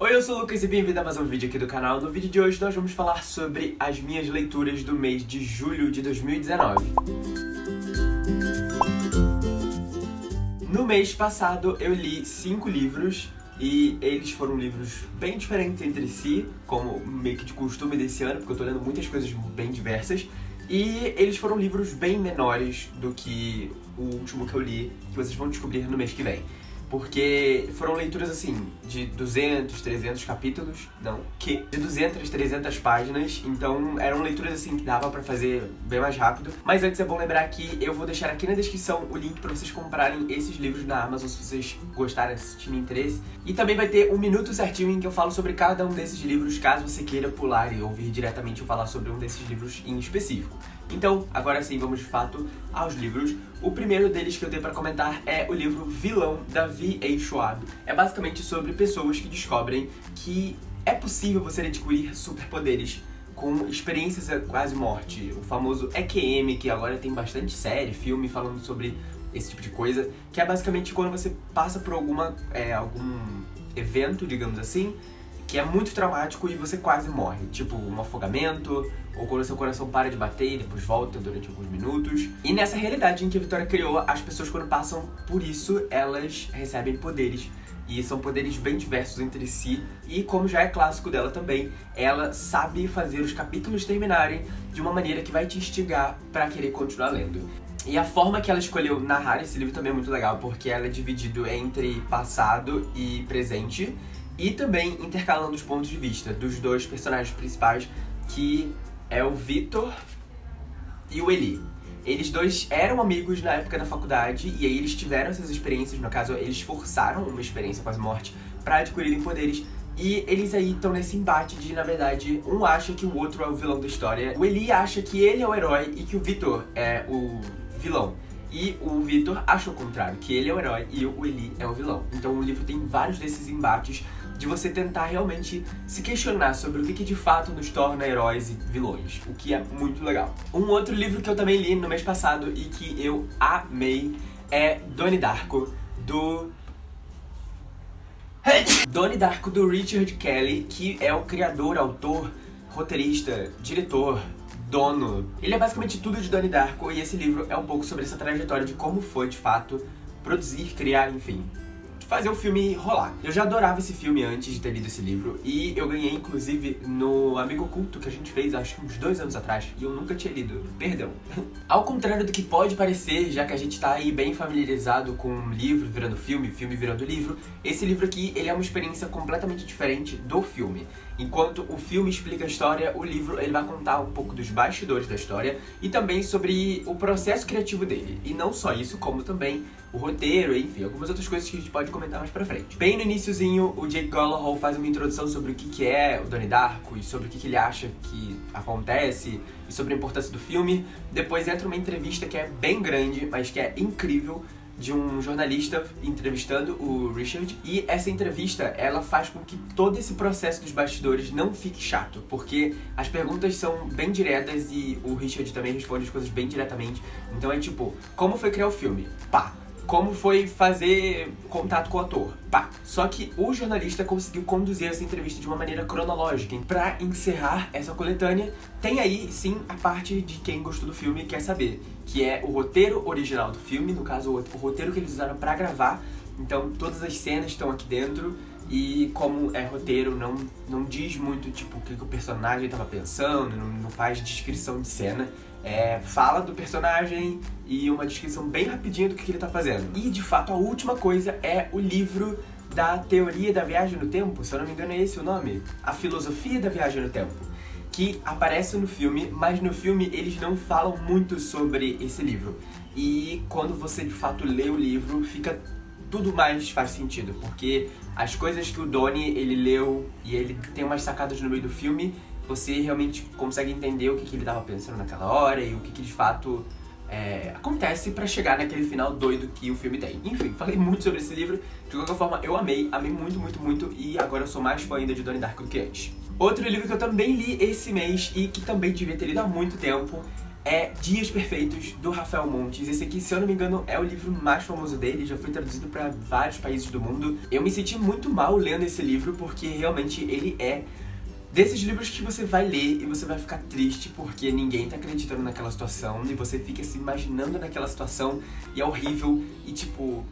Oi, eu sou o Lucas e bem-vindo a mais um vídeo aqui do canal. No vídeo de hoje nós vamos falar sobre as minhas leituras do mês de julho de 2019. No mês passado eu li cinco livros e eles foram livros bem diferentes entre si, como meio que de costume desse ano, porque eu tô lendo muitas coisas bem diversas. E eles foram livros bem menores do que o último que eu li, que vocês vão descobrir no mês que vem porque foram leituras assim, de 200, 300 capítulos, não, que? De 200, 300 páginas, então eram leituras assim que dava pra fazer bem mais rápido. Mas antes é bom lembrar que eu vou deixar aqui na descrição o link pra vocês comprarem esses livros na Amazon se vocês gostarem, se tiverem interesse. E também vai ter um minuto certinho em que eu falo sobre cada um desses livros, caso você queira pular e ouvir diretamente eu falar sobre um desses livros em específico. Então, agora sim, vamos de fato aos livros. O primeiro deles que eu tenho para comentar é o livro Vilão, da V.A. Schwab. É basicamente sobre pessoas que descobrem que é possível você adquirir superpoderes com experiências quase morte. O famoso EQM, que agora tem bastante série, filme falando sobre esse tipo de coisa, que é basicamente quando você passa por alguma, é, algum evento, digamos assim, que é muito traumático e você quase morre. Tipo, um afogamento, ou quando seu coração para de bater e depois volta durante alguns minutos. E nessa realidade em que a Vitória criou, as pessoas quando passam por isso, elas recebem poderes. E são poderes bem diversos entre si. E como já é clássico dela também, ela sabe fazer os capítulos terminarem de uma maneira que vai te instigar pra querer continuar lendo. E a forma que ela escolheu narrar esse livro também é muito legal, porque ela é dividido entre passado e presente e também intercalando os pontos de vista dos dois personagens principais, que é o Vitor e o Eli. Eles dois eram amigos na época da faculdade e aí eles tiveram essas experiências, no caso eles forçaram uma experiência com a morte para adquirirem poderes e eles aí estão nesse embate de, na verdade, um acha que o outro é o vilão da história. O Eli acha que ele é o herói e que o Vitor é o vilão. E o Vitor acha o contrário, que ele é o herói e o Eli é o vilão. Então o livro tem vários desses embates de você tentar realmente se questionar sobre o que, que de fato nos torna heróis e vilões, o que é muito legal. Um outro livro que eu também li no mês passado e que eu amei é Donnie Darko, do... Donnie Darko, do Richard Kelly, que é o criador, autor, roteirista, diretor, dono. Ele é basicamente tudo de Donnie Darko e esse livro é um pouco sobre essa trajetória de como foi, de fato, produzir, criar, enfim, fazer o filme rolar. Eu já adorava esse filme antes de ter lido esse livro, e eu ganhei, inclusive, no Amigo Oculto que a gente fez, acho que uns dois anos atrás, e eu nunca tinha lido. Perdão. Ao contrário do que pode parecer, já que a gente tá aí bem familiarizado com um livro virando filme, filme virando livro, esse livro aqui, ele é uma experiência completamente diferente do filme. Enquanto o filme explica a história, o livro ele vai contar um pouco dos bastidores da história e também sobre o processo criativo dele. E não só isso, como também o roteiro, enfim, algumas outras coisas que a gente pode comentar mais pra frente. Bem no iníciozinho, o Jake Gyllenhaal faz uma introdução sobre o que, que é o Donnie Darko e sobre o que, que ele acha que acontece e sobre a importância do filme. Depois entra uma entrevista que é bem grande, mas que é incrível, de um jornalista entrevistando o Richard e essa entrevista ela faz com que todo esse processo dos bastidores não fique chato, porque as perguntas são bem diretas e o Richard também responde as coisas bem diretamente. Então é tipo, como foi criar o filme? Pá, como foi fazer contato com o ator. Pá. Só que o jornalista conseguiu conduzir essa entrevista de uma maneira cronológica. Pra encerrar essa coletânea, tem aí sim a parte de quem gostou do filme e quer saber, que é o roteiro original do filme, no caso o roteiro que eles usaram pra gravar. Então todas as cenas estão aqui dentro e como é roteiro, não, não diz muito tipo o que, que o personagem estava pensando, não, não faz descrição de cena é, fala do personagem e uma descrição bem rapidinha do que, que ele tá fazendo. E, de fato, a última coisa é o livro da teoria da viagem no tempo, se eu não me engano é esse o nome, a filosofia da viagem no tempo, que aparece no filme, mas no filme eles não falam muito sobre esse livro. E quando você de fato lê o livro, fica tudo mais faz sentido, porque as coisas que o Donnie ele leu e ele tem umas sacadas no meio do filme você realmente consegue entender o que, que ele estava pensando naquela hora e o que, que de fato é, acontece pra chegar naquele final doido que o filme tem. Enfim, falei muito sobre esse livro, de qualquer forma eu amei, amei muito, muito, muito e agora eu sou mais fã ainda de Donnie Darko do que antes. Outro livro que eu também li esse mês e que também devia ter lido há muito tempo é Dias Perfeitos, do Rafael Montes. Esse aqui, se eu não me engano, é o livro mais famoso dele, já foi traduzido para vários países do mundo. Eu me senti muito mal lendo esse livro, porque realmente ele é desses livros que você vai ler e você vai ficar triste porque ninguém tá acreditando naquela situação e você fica se imaginando naquela situação e é horrível e tipo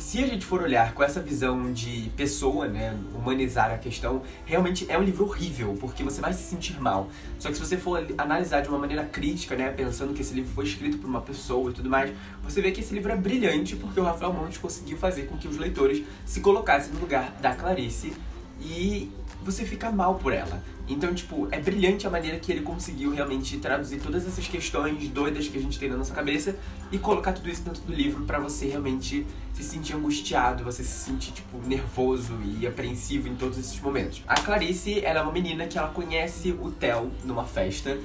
se a gente for olhar com essa visão de pessoa, né, humanizar a questão, realmente é um livro horrível, porque você vai se sentir mal. Só que se você for analisar de uma maneira crítica, né, pensando que esse livro foi escrito por uma pessoa e tudo mais, você vê que esse livro é brilhante porque o Rafael Montes conseguiu fazer com que os leitores se colocassem no lugar da Clarice e você fica mal por ela. Então, tipo, é brilhante a maneira que ele conseguiu realmente traduzir todas essas questões doidas que a gente tem na nossa cabeça e colocar tudo isso dentro do livro para você realmente se sentir angustiado, você se sentir, tipo, nervoso e apreensivo em todos esses momentos. A Clarice, ela é uma menina que ela conhece o Theo numa festa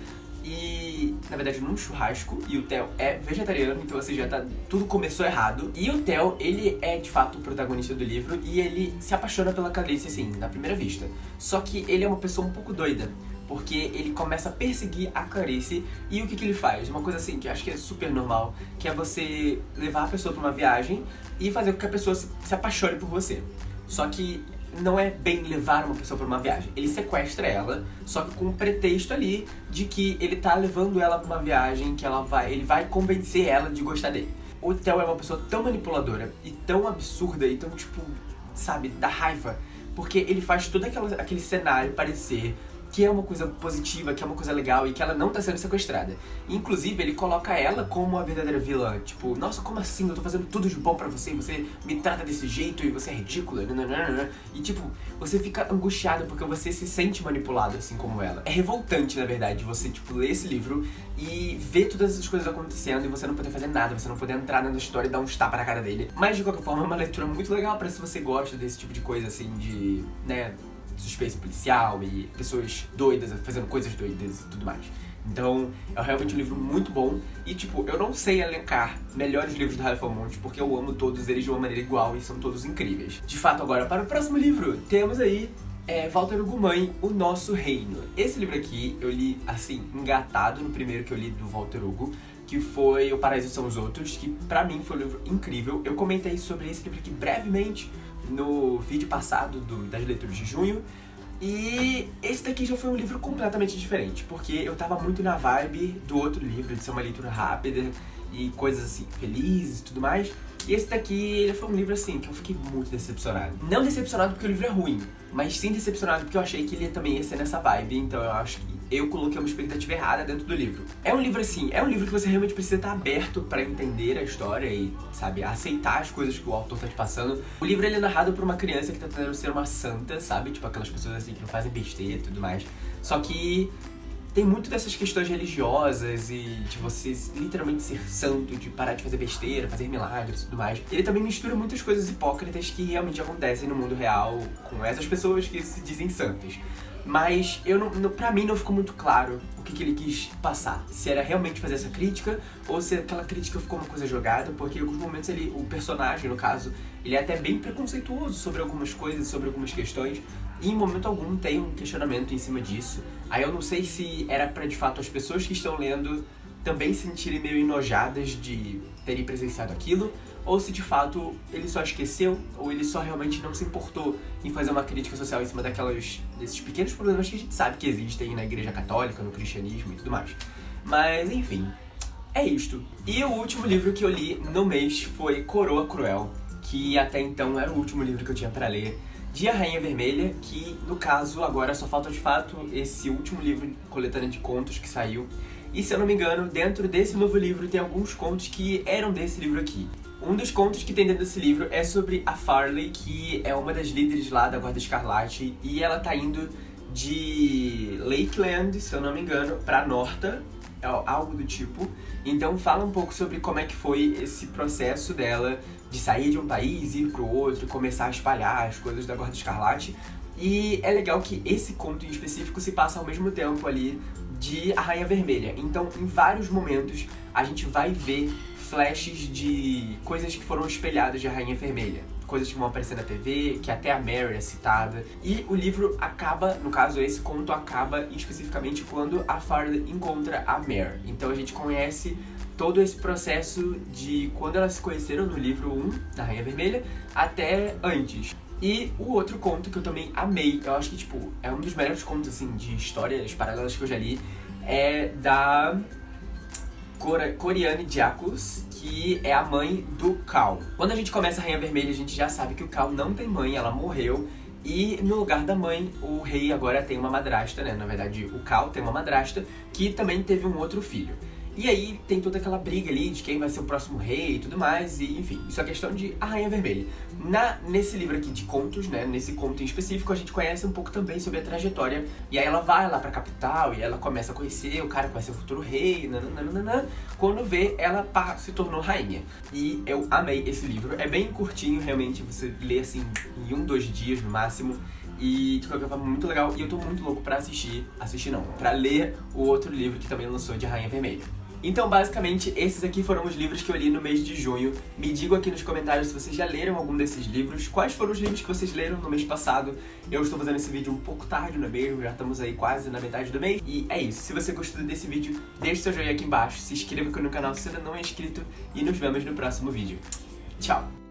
e, na verdade, num churrasco, e o Theo é vegetariano, então, ou seja, tá, tudo começou errado. E o Theo, ele é, de fato, o protagonista do livro, e ele se apaixona pela Clarice, assim, na primeira vista. Só que ele é uma pessoa um pouco doida, porque ele começa a perseguir a Clarice, e o que, que ele faz? Uma coisa assim, que eu acho que é super normal, que é você levar a pessoa pra uma viagem e fazer com que a pessoa se, se apaixone por você. Só que não é bem levar uma pessoa para uma viagem. Ele sequestra ela, só que com um pretexto ali de que ele tá levando ela para uma viagem, que ela vai, ele vai convencer ela de gostar dele. O Theo é uma pessoa tão manipuladora e tão absurda e tão tipo, sabe, da raiva, porque ele faz todo aquela, aquele cenário parecer que é uma coisa positiva, que é uma coisa legal e que ela não tá sendo sequestrada. Inclusive, ele coloca ela como a verdadeira vilã. Tipo, nossa, como assim? Eu tô fazendo tudo de bom para você e você me trata desse jeito e você é ridícula. E tipo, você fica angustiado porque você se sente manipulado assim como ela. É revoltante, na verdade, você, tipo, ler esse livro e ver todas essas coisas acontecendo e você não poder fazer nada, você não poder entrar na história e dar um tapa na cara dele. Mas de qualquer forma, é uma leitura muito legal para se você gosta desse tipo de coisa, assim, de, né, suspense policial e pessoas doidas fazendo coisas doidas e tudo mais. Então, é realmente um livro muito bom. E, tipo, eu não sei elencar melhores livros do Rafael Monte, porque eu amo todos eles de uma maneira igual e são todos incríveis. De fato, agora, para o próximo livro, temos aí é, Walter Ugumãe, O Nosso Reino. Esse livro aqui, eu li, assim, engatado no primeiro que eu li do Walter Hugo, que foi O Paraíso São os Outros, que pra mim foi um livro incrível. Eu comentei sobre esse livro aqui brevemente no vídeo passado do, das leituras de junho. E esse daqui já foi um livro completamente diferente, porque eu tava muito na vibe do outro livro, de ser uma leitura rápida e coisas assim, felizes e tudo mais. E esse daqui, ele foi um livro assim, que eu fiquei muito decepcionado. Não decepcionado porque o livro é ruim, mas sim decepcionado porque eu achei que ele também ia ser nessa vibe, então eu acho que eu coloquei uma expectativa errada dentro do livro. É um livro assim, é um livro que você realmente precisa estar aberto para entender a história e, sabe, aceitar as coisas que o autor tá te passando. O livro ele é narrado por uma criança que tá tentando ser uma santa, sabe? Tipo aquelas pessoas assim que não fazem besteira e tudo mais. Só que tem muito dessas questões religiosas e de você literalmente ser santo, de parar de fazer besteira, fazer milagres e tudo mais. Ele também mistura muitas coisas hipócritas que realmente acontecem no mundo real com essas pessoas que se dizem santas. Mas eu não, não, pra mim não ficou muito claro o que, que ele quis passar. Se era realmente fazer essa crítica ou se aquela crítica ficou uma coisa jogada, porque em alguns momentos ele, o personagem, no caso, ele é até bem preconceituoso sobre algumas coisas, sobre algumas questões, e em momento algum tem um questionamento em cima disso. Aí eu não sei se era para de fato as pessoas que estão lendo também se sentirem meio enojadas de terem presenciado aquilo, ou se de fato ele só esqueceu, ou ele só realmente não se importou em fazer uma crítica social em cima daquelas, desses pequenos problemas que a gente sabe que existem na igreja católica, no cristianismo e tudo mais. Mas enfim, é isto. E o último livro que eu li no mês foi Coroa Cruel, que até então era o último livro que eu tinha para ler de A Rainha Vermelha, que no caso agora só falta de fato esse último livro coletânea de contos que saiu. E se eu não me engano, dentro desse novo livro tem alguns contos que eram desse livro aqui. Um dos contos que tem dentro desse livro é sobre a Farley, que é uma das líderes lá da Guarda Escarlate, e ela tá indo de Lakeland, se eu não me engano, pra Norta, é algo do tipo. Então fala um pouco sobre como é que foi esse processo dela de sair de um país, ir pro outro, começar a espalhar as coisas da Guarda Escarlate. E é legal que esse conto em específico se passa ao mesmo tempo ali de A Rainha Vermelha. Então, em vários momentos, a gente vai ver flashes de coisas que foram espelhadas de Rainha Vermelha. coisas que vão aparecer na TV, que até a Mary é citada. E o livro acaba, no caso esse conto acaba especificamente quando a Farley encontra a Mary. Então a gente conhece todo esse processo de quando elas se conheceram no livro 1 da Rainha Vermelha até antes. E o outro conto que eu também amei, eu acho que, tipo, é um dos melhores contos, assim, de histórias paralelas que eu já li, é da Coriane Diacos, que é a mãe do Cal. Quando a gente começa a Rainha Vermelha, a gente já sabe que o Cal não tem mãe, ela morreu, e no lugar da mãe, o rei agora tem uma madrasta, né? Na verdade, o Cal tem uma madrasta que também teve um outro filho. E aí tem toda aquela briga ali de quem vai ser o próximo rei e tudo mais, e enfim, isso é questão de A Rainha Vermelha. Na, nesse livro aqui de contos, né, nesse conto em específico, a gente conhece um pouco também sobre a trajetória, e aí ela vai lá pra capital e ela começa a conhecer o cara que vai ser o futuro rei, nananana, quando vê, ela pá, se tornou rainha. E eu amei esse livro, é bem curtinho, realmente, você lê assim em um, dois dias no máximo, e de qualquer forma, muito legal. E eu tô muito louco pra assistir, assistir não, pra ler o outro livro que também lançou de Rainha Vermelha. Então, basicamente, esses aqui foram os livros que eu li no mês de junho. Me digam aqui nos comentários se vocês já leram algum desses livros, quais foram os livros que vocês leram no mês passado. Eu estou fazendo esse vídeo um pouco tarde, não é mesmo? Já estamos aí quase na metade do mês. E é isso. Se você gostou desse vídeo, deixe seu joinha aqui embaixo, se inscreva aqui no canal se ainda não é inscrito e nos vemos no próximo vídeo. Tchau!